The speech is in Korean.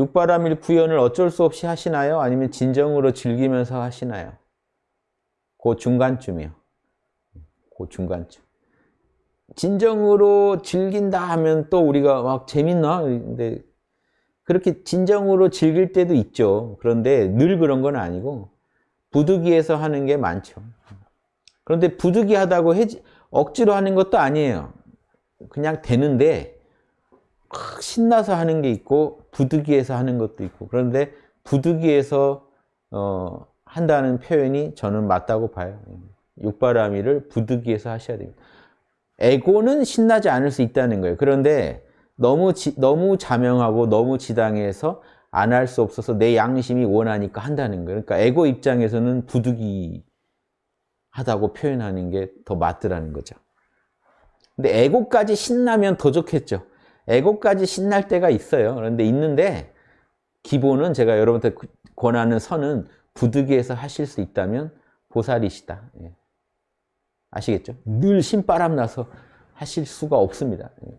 육바라밀 구현을 어쩔 수 없이 하시나요? 아니면 진정으로 즐기면서 하시나요? 그 중간쯤이요. 그 중간쯤. 진정으로 즐긴다 하면 또 우리가 막 재밌나? 근데 그렇게 진정으로 즐길 때도 있죠. 그런데 늘 그런 건 아니고 부득이해서 하는 게 많죠. 그런데 부득이하다고 억지로 하는 것도 아니에요. 그냥 되는데 확 신나서 하는 게 있고 부득이해서 하는 것도 있고 그런데 부득이해서 어, 한다는 표현이 저는 맞다고 봐요. 육바라밀을 부득이해서 하셔야 됩니다. 에고는 신나지 않을 수 있다는 거예요. 그런데 너무 지, 너무 자명하고 너무 지당해서 안 할 수 없어서 내 양심이 원하니까 한다는 거예요. 그러니까 에고 입장에서는 부득이하다고 표현하는 게 더 맞더라는 거죠. 근데 에고까지 신나면 더 좋겠죠. 에고까지 신날 때가 있어요. 그런데 있는데 기본은 제가 여러분한테 권하는 선은 부득이해서 하실 수 있다면 보살이시다. 예. 아시겠죠? 늘 신바람 나서 하실 수가 없습니다. 예.